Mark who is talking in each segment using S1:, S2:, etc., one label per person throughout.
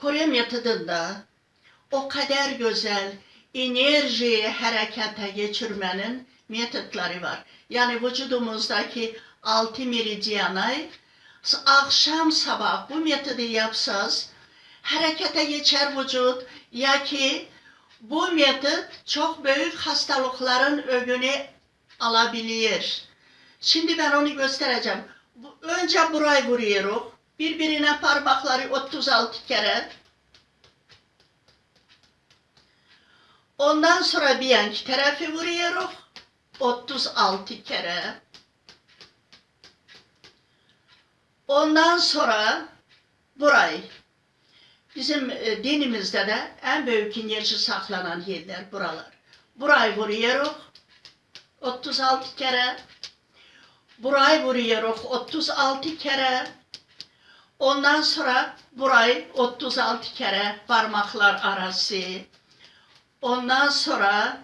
S1: Kore metodunda o kadar güzel enerjiyi harekete geçirmenin metotları var. Yani vücudumuzdaki altı meridyana akşam sabah bu metodu yapsanız harekete geçer vücut ya ki bu metot çok büyük hastalıkların önünü alabilir. Şimdi ben onu göstereceğim. Önce burayı vuruyoruz. Birbirine parmakları 36 kere. Ondan sonra bir yanki tarafı vuruyoruz. 36 kere. Ondan sonra burayı. Bizim e, dinimizde de en büyük enerji saklanan yerler buralar. Burayı vuruyoruz. 36 kere. Burayı vuruyoruz 36 kere. Ondan sonra burayı 36 kere parmaklar arası. Ondan sonra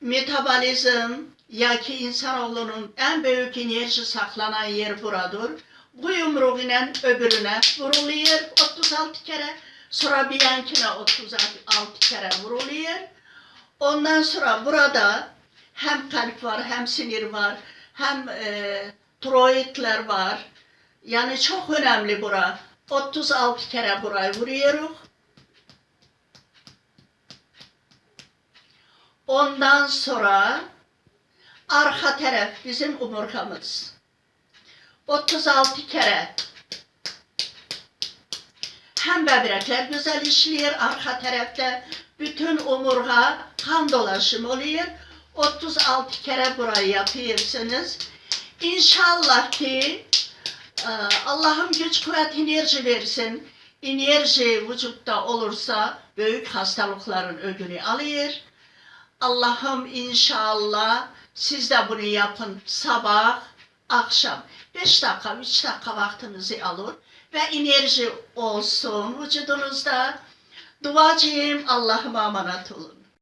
S1: metabolizm ya ki insanoğlunun en büyük enerji saklanan yer buradır. Bu yumruk ile öbürüne vuruluyor 36 kere. Sonra bir yankine 36 kere vuruluyor. Ondan sonra burada hem kalp var, hem sinir var, hem e, tiroidler var. Yani çok önemli bura. 36 kere burayı vuruyoruz. Ondan sonra arka taraf bizim omurgamız. 36 kere hem böbrekler güzel işliyor arka tarafta. Bütün omurga kan dolaşımı oluyor. 36 kere burayı yapıyorsunuz. İnşallah ki Allah'ım güç kuvvet enerji versin. Enerji vücutta olursa büyük hastalıkların önünü alıyor. Allah'ım inşallah siz de bunu yapın sabah, akşam. 5 dakika, 3 dakika vaktinizi alın ve enerji olsun vücudunuzda. Duacıyım Allah'ıma emanet olun.